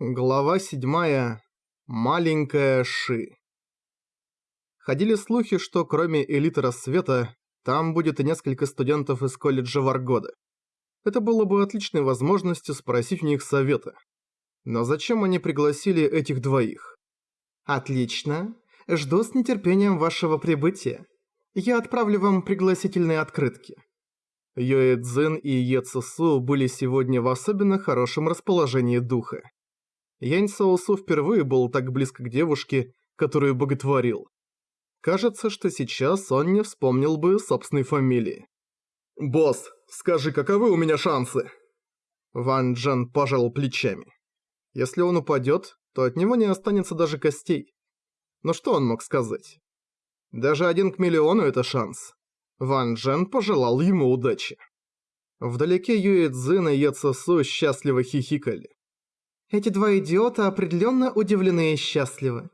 Глава 7. Маленькая Ши. Ходили слухи, что кроме элиты рассвета, там будет и несколько студентов из колледжа Варгода. Это было бы отличной возможностью спросить у них совета. Но зачем они пригласили этих двоих? Отлично. Жду с нетерпением вашего прибытия. Я отправлю вам пригласительные открытки. Йоэ Цзин и Е Цусу были сегодня в особенно хорошем расположении духа. Янь Саосу впервые был так близко к девушке, которую боготворил. Кажется, что сейчас он не вспомнил бы собственной фамилии. «Босс, скажи, каковы у меня шансы?» Ван Джен пожал плечами. Если он упадет, то от него не останется даже костей. Но что он мог сказать? Даже один к миллиону – это шанс. Ван Джен пожелал ему удачи. Вдалеке Юэ Цзин и Е Цесу счастливо хихикали. Эти два идиота определенно удивлены и счастливы.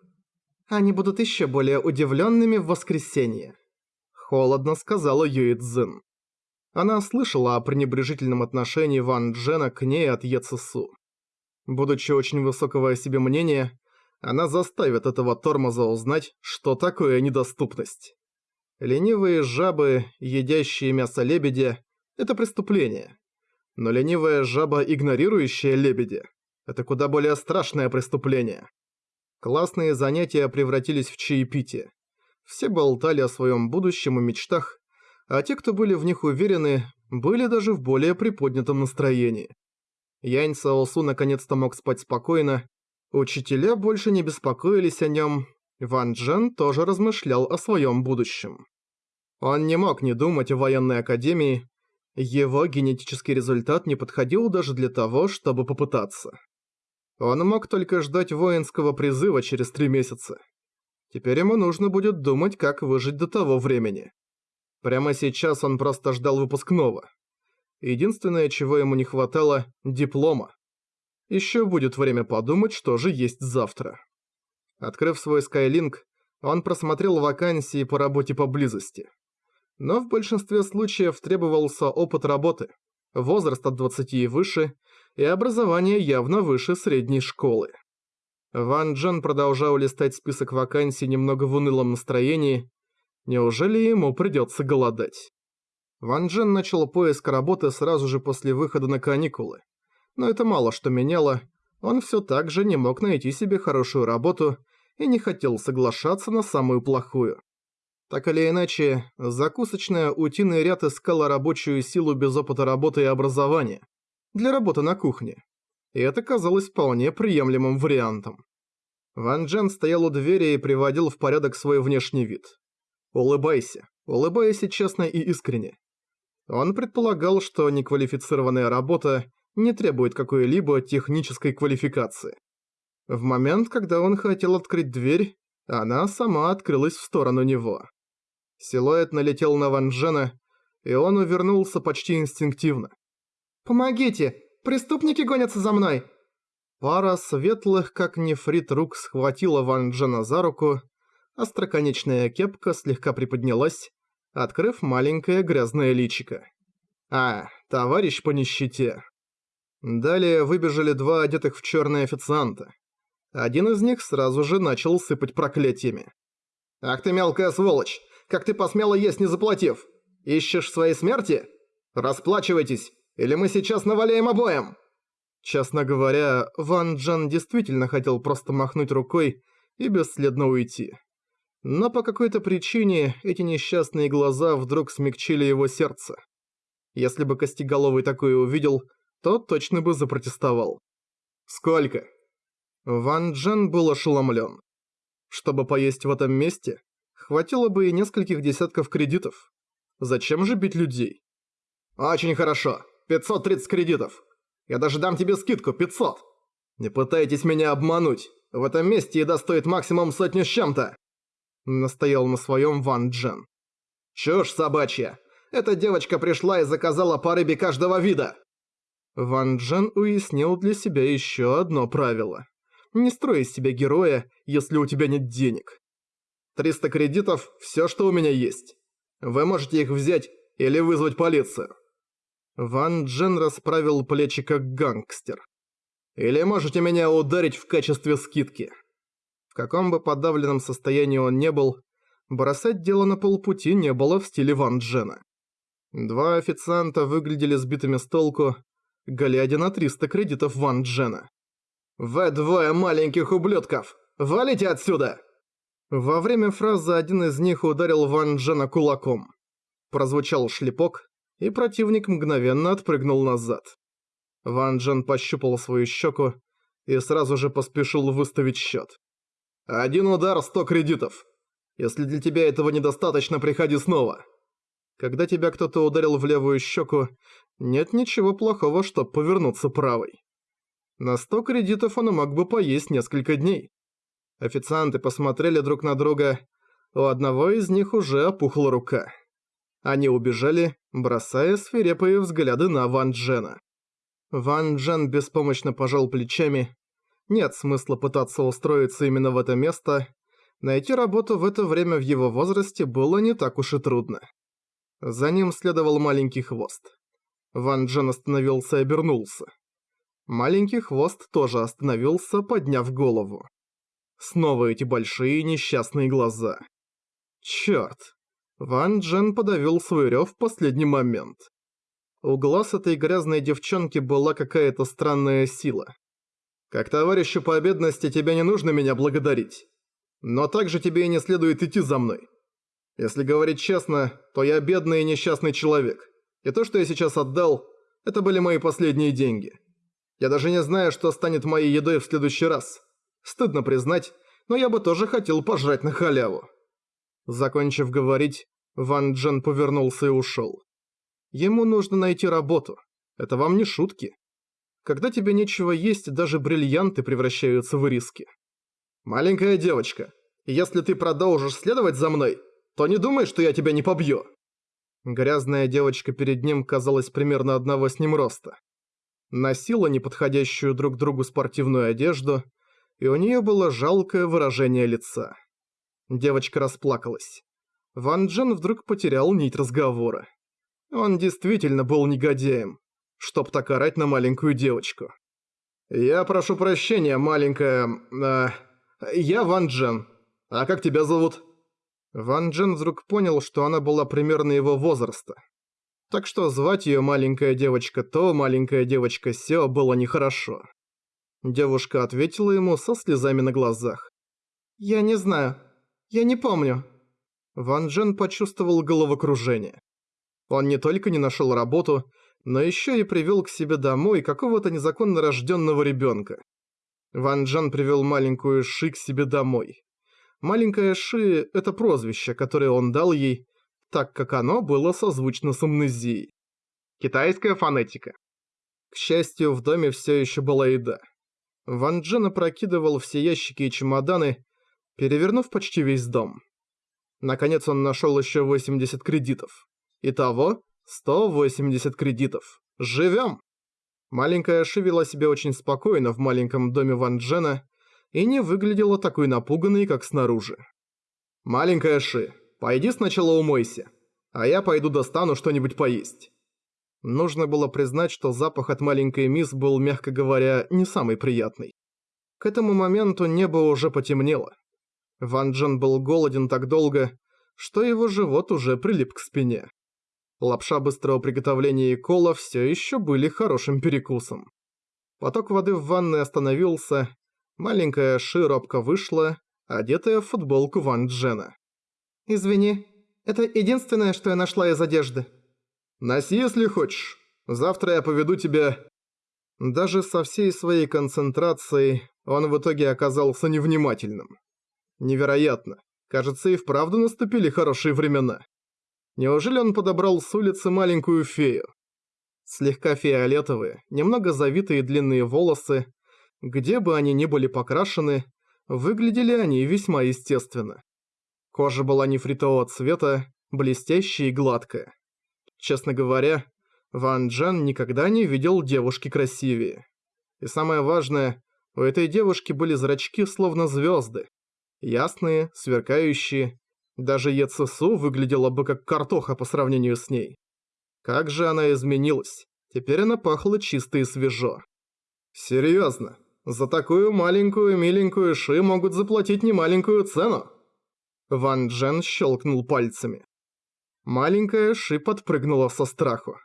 Они будут еще более удивленными в воскресенье. Холодно сказала Юи Цзин. Она слышала о пренебрежительном отношении Ван Джена к ней от Е Цесу. Будучи очень высокого о себе мнения, она заставит этого тормоза узнать, что такое недоступность. Ленивые жабы, едящие мясо лебедя – это преступление. Но ленивая жаба, игнорирующая лебедя – это куда более страшное преступление. Классные занятия превратились в чаепитие. Все болтали о своем будущем и мечтах, а те, кто были в них уверены, были даже в более приподнятом настроении. Янь Саосу наконец-то мог спать спокойно, учителя больше не беспокоились о нем, Ван Джен тоже размышлял о своем будущем. Он не мог не думать о военной академии, его генетический результат не подходил даже для того, чтобы попытаться. Он мог только ждать воинского призыва через три месяца. Теперь ему нужно будет думать, как выжить до того времени. Прямо сейчас он просто ждал выпускного. Единственное, чего ему не хватало – диплома. Еще будет время подумать, что же есть завтра. Открыв свой Skylink, он просмотрел вакансии по работе поблизости. Но в большинстве случаев требовался опыт работы, возраст от 20 и выше – и образование явно выше средней школы. Ван Джен продолжал листать список вакансий немного в унылом настроении. Неужели ему придется голодать? Ван Джен начал поиск работы сразу же после выхода на каникулы. Но это мало что меняло, он все так же не мог найти себе хорошую работу и не хотел соглашаться на самую плохую. Так или иначе, закусочная утиный ряд искала рабочую силу без опыта работы и образования для работы на кухне. И это казалось вполне приемлемым вариантом. Ван Джен стоял у двери и приводил в порядок свой внешний вид. Улыбайся. Улыбайся честно и искренне. Он предполагал, что неквалифицированная работа не требует какой-либо технической квалификации. В момент, когда он хотел открыть дверь, она сама открылась в сторону него. Силуэт налетел на Ван Джена, и он увернулся почти инстинктивно. «Помогите! Преступники гонятся за мной!» Пара светлых, как нефрит, рук схватила Ван Джена за руку, остроконечная кепка слегка приподнялась, открыв маленькое грязное личико. «А, товарищ по нищете!» Далее выбежали два одетых в черные официанта. Один из них сразу же начал сыпать проклятиями. «Ах ты мелкая сволочь! Как ты посмела есть, не заплатив? Ищешь своей смерти? Расплачивайтесь! Или мы сейчас наваляем обоим?» Честно говоря, Ван Джан действительно хотел просто махнуть рукой и бесследно уйти. Но по какой-то причине эти несчастные глаза вдруг смягчили его сердце. Если бы Костеголовый такое увидел, то точно бы запротестовал. «Сколько?» Ван Джен был ошеломлен. Чтобы поесть в этом месте, хватило бы и нескольких десятков кредитов. Зачем же бить людей? «Очень хорошо. 530 кредитов. Я даже дам тебе скидку 500. Не пытайтесь меня обмануть. В этом месте еда стоит максимум сотню с чем-то. Настоял на своем Ван Джен. Чушь собачья. Эта девочка пришла и заказала по рыбе каждого вида. Ван Джен уяснил для себя еще одно правило. Не строй из себя героя, если у тебя нет денег. 300 кредитов – все, что у меня есть. Вы можете их взять или вызвать полицию. Ван Джен расправил плечи как гангстер. Или можете меня ударить в качестве скидки. В каком бы подавленном состоянии он не был, бросать дело на полпути не было в стиле Ван Джена. Два официанта выглядели сбитыми с толку, глядя на 300 кредитов Ван Джена. «Вы двое маленьких ублюдков! Валите отсюда!» Во время фразы один из них ударил Ван Джена кулаком. Прозвучал шлепок, и противник мгновенно отпрыгнул назад. Ван Джен пощупал свою щеку и сразу же поспешил выставить счет. «Один удар, 100 кредитов. Если для тебя этого недостаточно, приходи снова». Когда тебя кто-то ударил в левую щеку, нет ничего плохого, чтоб повернуться правой. На 100 кредитов он мог бы поесть несколько дней. Официанты посмотрели друг на друга, у одного из них уже опухла рука. Они убежали, бросая свирепые взгляды на Ван Джена. Ван Джен беспомощно пожал плечами. Нет смысла пытаться устроиться именно в это место. Найти работу в это время в его возрасте было не так уж и трудно. За ним следовал маленький хвост. Ван Джен остановился и обернулся. Маленький хвост тоже остановился, подняв голову. Снова эти большие несчастные глаза. Чёрт. Ван Джен подавил свой рёв в последний момент. У глаз этой грязной девчонки была какая-то странная сила. Как товарищу по бедности тебе не нужно меня благодарить. Но также тебе и не следует идти за мной. Если говорить честно, то я бедный и несчастный человек. И то, что я сейчас отдал, это были мои последние деньги. Я даже не знаю, что станет моей едой в следующий раз. Стыдно признать, но я бы тоже хотел пожрать на халяву». Закончив говорить, Ван Джен повернулся и ушел. Ему нужно найти работу. Это вам не шутки. Когда тебе нечего есть, даже бриллианты превращаются в риски. «Маленькая девочка, если ты продолжишь следовать за мной, то не думай, что я тебя не побью!» Грязная девочка перед ним казалась примерно одного с ним роста. Носила неподходящую друг другу спортивную одежду, и у нее было жалкое выражение лица. Девочка расплакалась. Ван Джен вдруг потерял нить разговора. Он действительно был негодяем, чтоб так орать на маленькую девочку. «Я прошу прощения, маленькая... Э, я Ван Джен. А как тебя зовут?» Ван Джен вдруг понял, что она была примерно его возраста. Так что звать её маленькая девочка то, маленькая девочка сё было нехорошо. Девушка ответила ему со слезами на глазах. «Я не знаю. Я не помню». Ван Джен почувствовал головокружение. Он не только не нашёл работу, но ещё и привёл к себе домой какого-то незаконно рождённого ребёнка. Ван Джен привёл маленькую Ши к себе домой. Маленькая Ши – это прозвище, которое он дал ей, так как оно было созвучно с амнезией. Китайская фонетика. К счастью, в доме все еще была еда. Ван Джен опрокидывал все ящики и чемоданы, перевернув почти весь дом. Наконец он нашел еще 80 кредитов. Итого 180 кредитов. Живем! Маленькая Ши вела себя очень спокойно в маленьком доме Ван Джена, и не выглядела такой напуганной, как снаружи. «Маленькая Ши, пойди сначала умойся, а я пойду достану что-нибудь поесть». Нужно было признать, что запах от маленькой мисс был, мягко говоря, не самый приятный. К этому моменту небо уже потемнело. Ван Джен был голоден так долго, что его живот уже прилип к спине. Лапша быстрого приготовления и кола все еще были хорошим перекусом. Поток воды в ванной остановился, Маленькая Ши робко вышла, одетая в футболку Ван Джена. «Извини, это единственное, что я нашла из одежды». «Носи, если хочешь. Завтра я поведу тебя...» Даже со всей своей концентрацией он в итоге оказался невнимательным. Невероятно. Кажется, и вправду наступили хорошие времена. Неужели он подобрал с улицы маленькую фею? Слегка фиолетовые, немного завитые длинные волосы, где бы они ни были покрашены, выглядели они весьма естественно. Кожа была нефритового цвета, блестящая и гладкая. Честно говоря, Ван Джен никогда не видел девушки красивее. И самое важное, у этой девушки были зрачки словно звезды. Ясные, сверкающие. Даже Ецесу выглядела бы как картоха по сравнению с ней. Как же она изменилась. Теперь она пахла чисто и свежо. Серьезно, за такую маленькую миленькую Ши могут заплатить немаленькую цену? Ван Джен щелкнул пальцами. Маленькая Ши подпрыгнула со страху.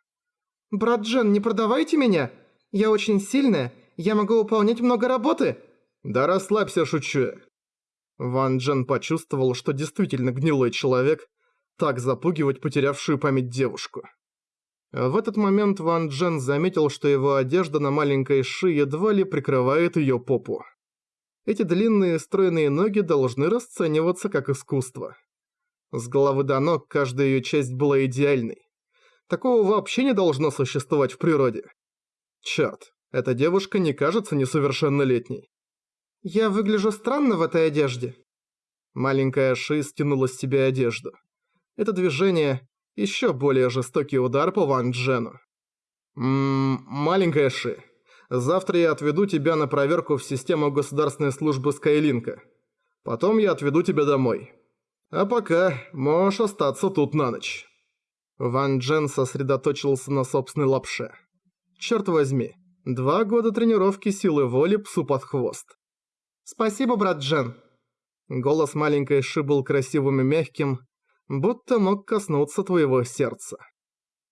«Брат Джен, не продавайте меня! Я очень сильная, я могу выполнять много работы!» «Да расслабься, шучу Ван Джен почувствовал, что действительно гнилой человек, так запугивать потерявшую память девушку. В этот момент Ван Джен заметил, что его одежда на маленькой Ши едва ли прикрывает её попу. Эти длинные стройные ноги должны расцениваться как искусство. С головы до ног каждая её часть была идеальной. Такого вообще не должно существовать в природе. Чёрт, эта девушка не кажется несовершеннолетней. «Я выгляжу странно в этой одежде». Маленькая Ши стянула с себя одежду. Это движение – еще более жестокий удар по Ван Джену. «Ммм, маленькая Ши, завтра я отведу тебя на проверку в систему государственной службы Скайлинка. Потом я отведу тебя домой. А пока можешь остаться тут на ночь». Ван Джен сосредоточился на собственной лапше. Черт возьми, два года тренировки силы воли псу под хвост. «Спасибо, брат Джен». Голос маленькой Ши был красивым и мягким, будто мог коснуться твоего сердца.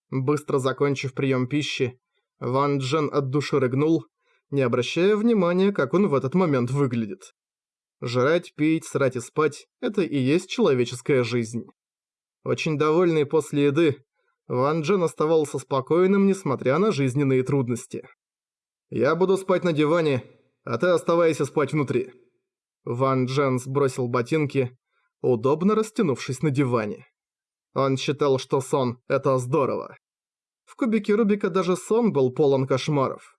Быстро закончив прием пищи, Ван Джен от души рыгнул, не обращая внимания, как он в этот момент выглядит. Жрать, пить, срать и спать – это и есть человеческая жизнь. Очень довольный после еды, Ван Джен оставался спокойным, несмотря на жизненные трудности. «Я буду спать на диване, а ты оставайся спать внутри». Ван Джен сбросил ботинки, удобно растянувшись на диване. Он считал, что сон – это здорово. В кубике Рубика даже сон был полон кошмаров.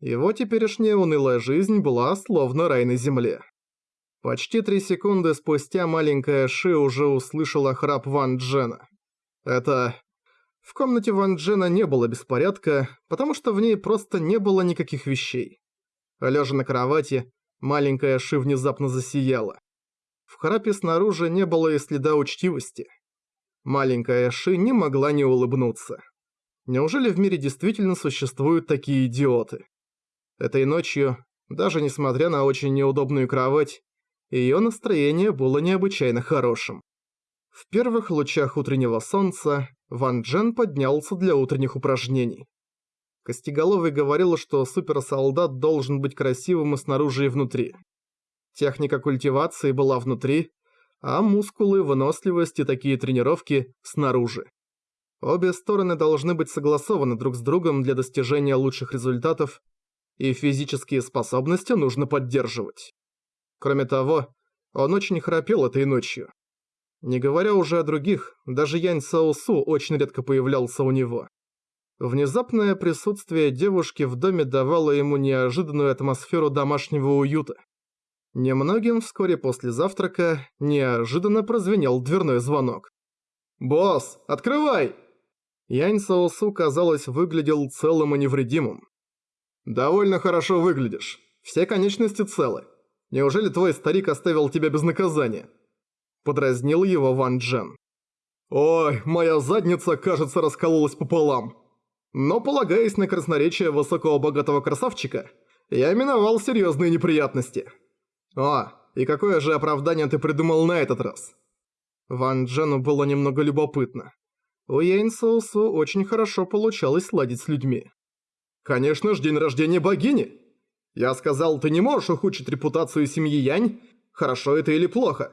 Его теперешняя унылая жизнь была словно рай на земле. Почти три секунды спустя маленькая Ши уже услышала храп Ван Джена. Это... В комнате Ван Джена не было беспорядка, потому что в ней просто не было никаких вещей. Лежа на кровати, маленькая Ши внезапно засияла. В храпе снаружи не было и следа учтивости. Маленькая Ши не могла не улыбнуться. Неужели в мире действительно существуют такие идиоты? Этой ночью, даже несмотря на очень неудобную кровать, ее настроение было необычайно хорошим. В первых лучах утреннего солнца Ван Джен поднялся для утренних упражнений. Костеголовый говорил, что суперсолдат должен быть красивым и снаружи, и внутри. Техника культивации была внутри, а мускулы, выносливость и такие тренировки снаружи. Обе стороны должны быть согласованы друг с другом для достижения лучших результатов, и физические способности нужно поддерживать. Кроме того, он очень храпел этой ночью. Не говоря уже о других, даже Янь Саосу очень редко появлялся у него. Внезапное присутствие девушки в доме давало ему неожиданную атмосферу домашнего уюта. Немногим вскоре после завтрака неожиданно прозвенел дверной звонок. «Босс, открывай!» Янь Саосу, казалось, выглядел целым и невредимым. «Довольно хорошо выглядишь. Все конечности целы. Неужели твой старик оставил тебя без наказания?» Подразнил его Ван Джен. «Ой, моя задница, кажется, раскололась пополам. Но, полагаясь на красноречие высокого богатого красавчика, я миновал серьезные неприятности. О, и какое же оправдание ты придумал на этот раз? Ван Джену было немного любопытно. У Яйн Соусу очень хорошо получалось ладить с людьми. Конечно ж, день рождения богини. Я сказал, ты не можешь ухудшить репутацию семьи Янь, хорошо это или плохо.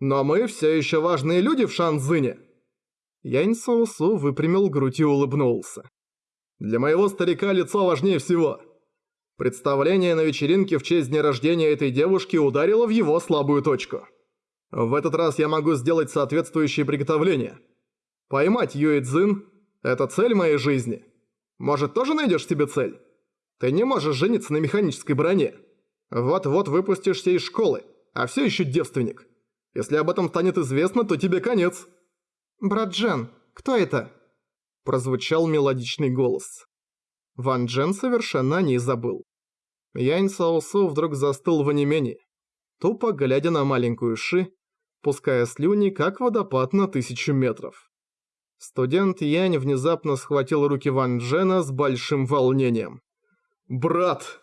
Но мы все еще важные люди в Шанзыне. Янь Соусу выпрямил грудь и улыбнулся. Для моего старика лицо важнее всего. Представление на вечеринке в честь дня рождения этой девушки ударило в его слабую точку. В этот раз я могу сделать соответствующие приготовления. Поймать Юэ Цзин – это цель моей жизни. Может, тоже найдешь себе цель? Ты не можешь жениться на механической броне. Вот-вот выпустишься из школы, а все еще девственник. Если об этом станет известно, то тебе конец. Брат Джен, кто это? Прозвучал мелодичный голос. Ван Джен совершенно не забыл. Янь Саосу вдруг застыл в онемении, тупо глядя на маленькую Ши, пуская слюни, как водопад на тысячу метров. Студент Янь внезапно схватил руки Ван Джена с большим волнением. «Брат,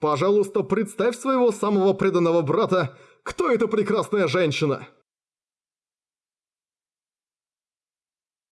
Пожалуйста, представь своего самого преданного брата. Кто эта прекрасная женщина?»